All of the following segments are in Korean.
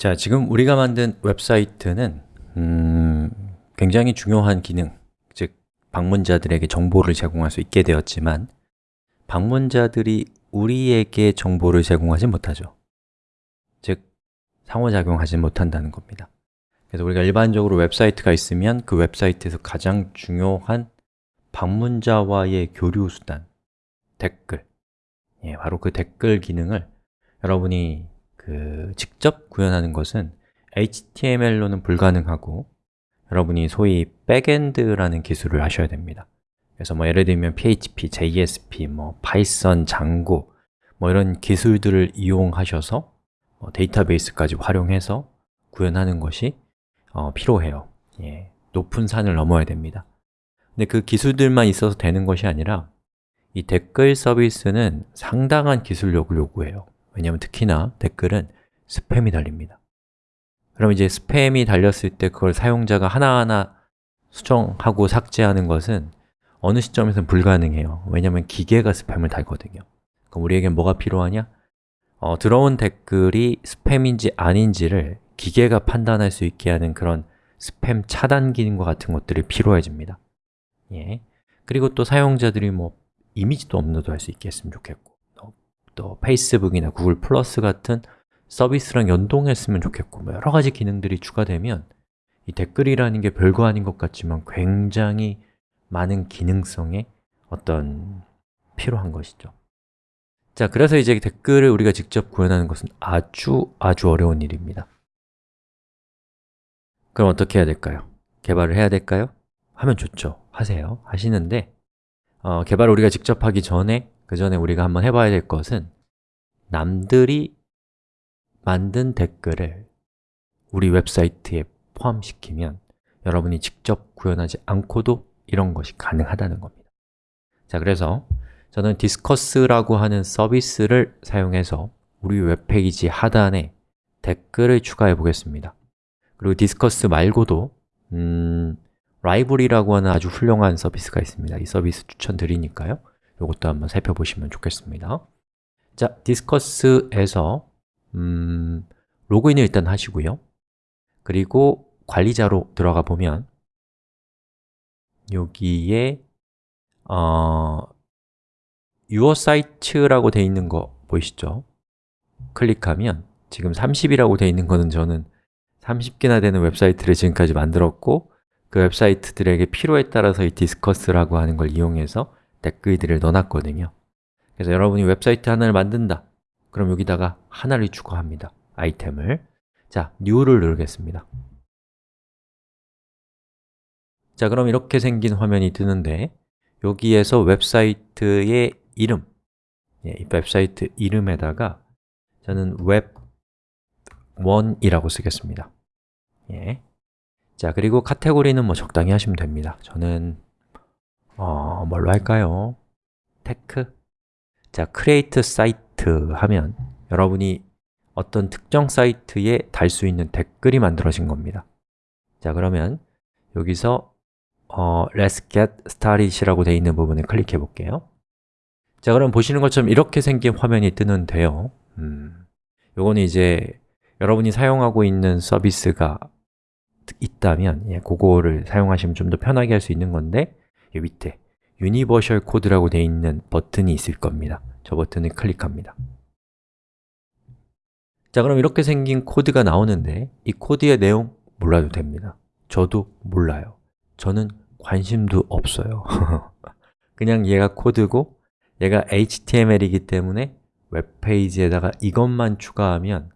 자, 지금 우리가 만든 웹사이트는 음, 굉장히 중요한 기능, 즉 방문자들에게 정보를 제공할 수 있게 되었지만 방문자들이 우리에게 정보를 제공하지 못하죠. 즉, 상호작용하지 못한다는 겁니다. 그래서 우리가 일반적으로 웹사이트가 있으면 그 웹사이트에서 가장 중요한 방문자와의 교류 수단, 댓글. 예, 바로 그 댓글 기능을 여러분이 그 직접 구현하는 것은 HTML로는 불가능하고 여러분이 소위 backend라는 기술을 아셔야 됩니다. 그래서 뭐 예를 들면 PHP, JSP, 뭐 Python, Django 뭐 이런 기술들을 이용하셔서 뭐 데이터베이스까지 활용해서 구현하는 것이 어, 필요해요. 예, 높은 산을 넘어야 됩니다. 근데 그 기술들만 있어서 되는 것이 아니라 이 댓글 서비스는 상당한 기술력을 요구해요 왜냐하면 특히나 댓글은 스팸이 달립니다. 그럼 이제 스팸이 달렸을 때 그걸 사용자가 하나하나 수정하고 삭제하는 것은 어느 시점에서는 불가능해요. 왜냐하면 기계가 스팸을 달거든요. 그럼 우리에게 뭐가 필요하냐? 어, 들어온 댓글이 스팸인지 아닌지를 기계가 판단할 수 있게 하는 그런 스팸 차단 기능과 같은 것들이 필요해집니다. 예. 그리고 또 사용자들이 뭐 이미지도 업로드할 수 있게 했으면 좋겠고 또, 또 페이스북이나 구글 플러스 같은 서비스랑 연동했으면 좋겠고 뭐 여러 가지 기능들이 추가되면 이 댓글이라는 게 별거 아닌 것 같지만 굉장히 많은 기능성에 어떤 필요한 것이죠 자, 그래서 이제 댓글을 우리가 직접 구현하는 것은 아주 아주 어려운 일입니다 그럼 어떻게 해야 될까요? 개발을 해야 될까요? 하면 좋죠 하세요 하시는데 어, 개발을 우리가 직접 하기 전에 그 전에 우리가 한번 해봐야 될 것은 남들이 만든 댓글을 우리 웹사이트에 포함시키면 여러분이 직접 구현하지 않고도 이런 것이 가능하다는 겁니다. 자, 그래서 저는 Disqus라고 하는 서비스를 사용해서 우리 웹페이지 하단에 댓글을 추가해 보겠습니다. 그리고 Disqus 말고도 음, LiveRe라고 하는 아주 훌륭한 서비스가 있습니다. 이 서비스 추천드리니까요 이것도 한번 살펴보시면 좋겠습니다 자, Disqus에서 음, 로그인을 일단 하시고요 그리고 관리자로 들어가 보면 여기에 어, Your site라고 되어 있는 거 보이시죠? 클릭하면 지금 30이라고 되어 있는 거는 저는 30개나 되는 웹사이트를 지금까지 만들었고 그 웹사이트들에게 필요에 따라서 이 Disqus라고 하는 걸 이용해서 댓글들을 넣어놨거든요. 그래서 여러분이 웹사이트 하나를 만든다. 그럼 여기다가 하나를 추가합니다. 아이템을. 자, New를 누르겠습니다. 자, 그럼 이렇게 생긴 화면이 뜨는데 여기에서 웹사이트의 이름. 예, 이 웹사이트 이름에다가 저는 웹1이라고 쓰겠습니다. 예. 자, 그리고 카테고리는 뭐 적당히 하시면 됩니다. 저는 어, 뭘로 할까요? Tech? 자, create site 하면 여러분이 어떤 특정 사이트에 달 수 있는 댓글이 만들어진 겁니다 자, 그러면 여기서 어, Let's get started이라고 되어 있는 부분을 클릭해 볼게요 자, 그럼 보시는 것처럼 이렇게 생긴 화면이 뜨는데요 음, 요거는 이제 여러분이 사용하고 있는 서비스가 있다면 예, 그거를 사용하시면 좀 더 편하게 할 수 있는 건데 이 밑에 Universal Code라고 되어 있는 버튼이 있을 겁니다. 저 버튼을 클릭합니다. 자, 그럼 이렇게 생긴 코드가 나오는데 이 코드의 내용 몰라도 됩니다. 저도 몰라요. 저는 관심도 없어요. 그냥 얘가 코드고 얘가 HTML이기 때문에 웹페이지에다가 이것만 추가하면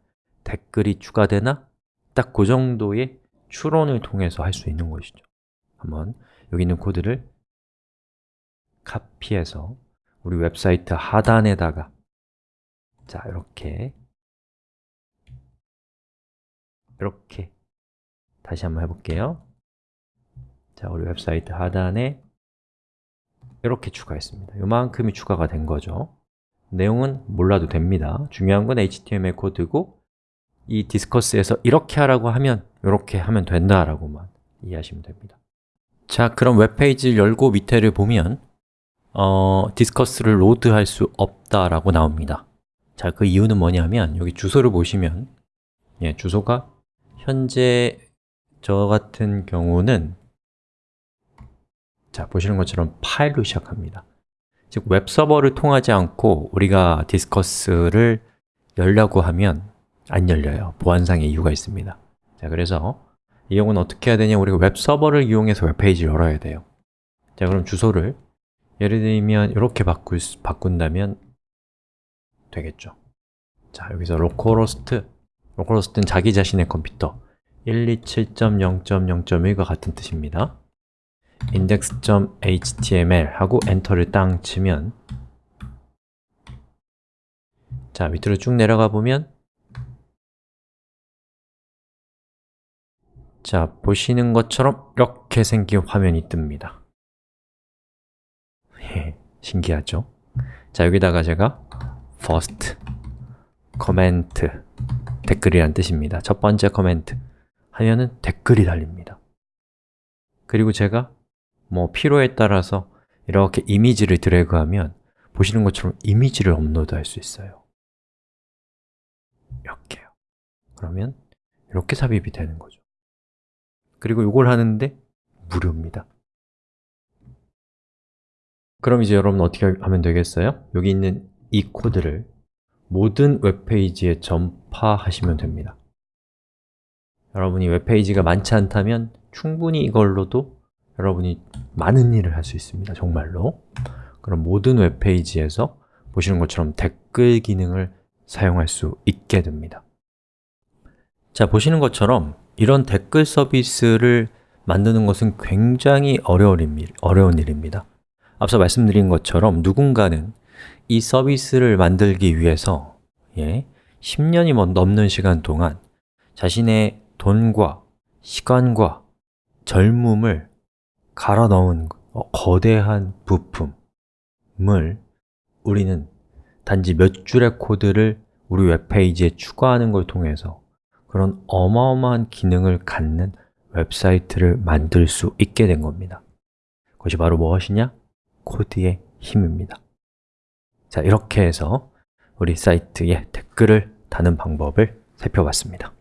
댓글이 추가되나? 딱 그 정도의 추론을 통해서 할 수 있는 것이죠. 한번 여기 있는 코드를 카피해서 우리 웹사이트 하단에다가 자, 이렇게. 이렇게. 다시 한번 해볼게요. 자, 우리 웹사이트 하단에 이렇게 추가했습니다. 요만큼이 추가가 된 거죠. 내용은 몰라도 됩니다. 중요한 건 HTML 코드고 이 Disqus에서 이렇게 하라고 하면 이렇게 하면 된다라고만 이해하시면 됩니다. 자, 그럼 웹페이지를 열고 밑에를 보면 어, Disqus를 load할 수 없다라고 나옵니다. 자, 그 이유는 뭐냐면 여기 주소를 보시면 예, 주소가 현재 저 같은 경우는 자, 보시는 것처럼 파일로 시작합니다. 즉, 웹서버를 통하지 않고 우리가 Disqus를 열려고 하면 안 열려요. 보안상의 이유가 있습니다. 자, 그래서 이 경우는 어떻게 해야 되냐? 우리가 웹서버를 이용해서 웹페이지를 열어야 돼요. 자, 그럼 주소를 예를 들면 이렇게 바꿀, 수- 바꾼다면 되겠죠. 자, 여기서 localhost localhost는 자기 자신의 컴퓨터. 127.0.0.1과 같은 뜻입니다. index.html 하고 엔터를 땅 치면 자, 밑으로 쭉 내려가 보면 자, 보시는 것처럼 이렇게 생긴 화면이 뜹니다. 예, 신기하죠? 자, 여기다가 제가 first comment 댓글이란 뜻입니다. 첫 번째 코멘트 하면은 댓글이 달립니다. 그리고 제가 뭐 필요에 따라서 이렇게 이미지를 드래그하면 보시는 것처럼 이미지를 업로드할 수 있어요. 이렇게요? 그러면 이렇게 삽입이 되는 거죠. 그리고 이걸 하는데 무료입니다 그럼 이제 여러분 어떻게 하면 되겠어요? 여기 있는 이 코드를 모든 웹페이지에 전파하시면 됩니다. 여러분이 웹페이지가 많지 않다면 충분히 이걸로도 여러분이 많은 일을 할 수 있습니다 정말로. 그럼 모든 웹페이지에서 보시는 것처럼 댓글 기능을 사용할 수 있게 됩니다. 자, 보시는 것처럼 이런 댓글 서비스를 만드는 것은 굉장히 어려운, 일입니다 앞서 말씀드린 것처럼 누군가는 이 서비스를 만들기 위해서 예, 10년이 넘는 시간 동안 자신의 돈과 시간과 젊음을 갈아 넣은 어, 거대한 부품을 우리는 단지 몇 줄의 코드를 우리 웹페이지에 추가하는 걸 통해서 그런 어마어마한 기능을 갖는 웹사이트를 만들 수 있게 된 겁니다 그것이 바로 무엇이냐? 코드의 힘입니다. 자, 이렇게 해서 우리 사이트에 댓글을 다는 방법을 살펴봤습니다